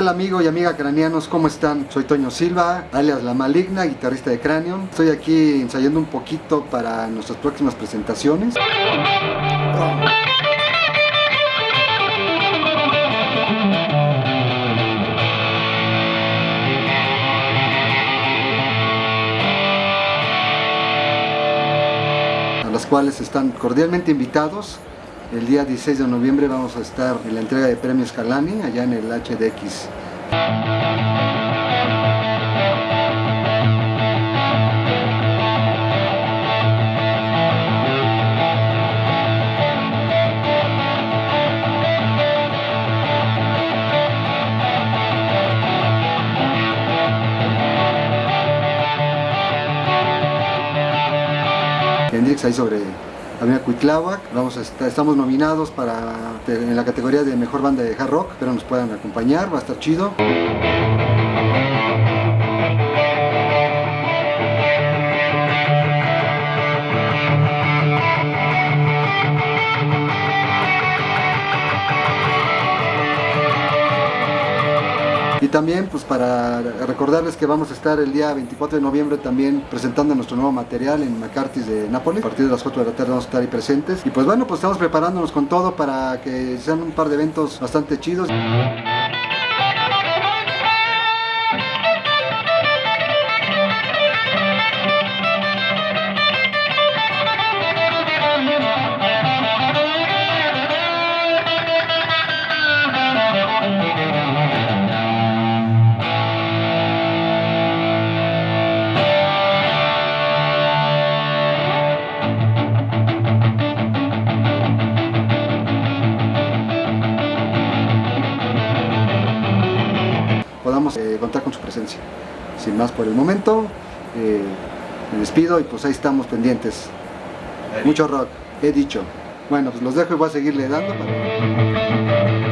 tal amigo y amiga craneanos? ¿Cómo están? Soy Toño Silva, alias La Maligna, guitarrista de Cranion. Estoy aquí ensayando un poquito para nuestras próximas presentaciones. A las cuales están cordialmente invitados el día 16 de noviembre vamos a estar en la entrega de premios Calani, allá en el HDX. Hendrix ahí sobre Avenida Cuitláhuac. Vamos a estar, estamos nominados para, en la categoría de Mejor Banda de Hard Rock. Espero nos puedan acompañar, va a estar chido. Y también pues para recordarles que vamos a estar el día 24 de noviembre también presentando nuestro nuevo material en McCarthy's de Nápoles. A partir de las 4 de la tarde vamos a estar ahí presentes. Y pues bueno, pues estamos preparándonos con todo para que sean un par de eventos bastante chidos. Podamos eh, contar con su presencia. Sin más por el momento, eh, me despido y pues ahí estamos pendientes. Mucho rock, he dicho. Bueno, pues los dejo y voy a seguirle dando. Push.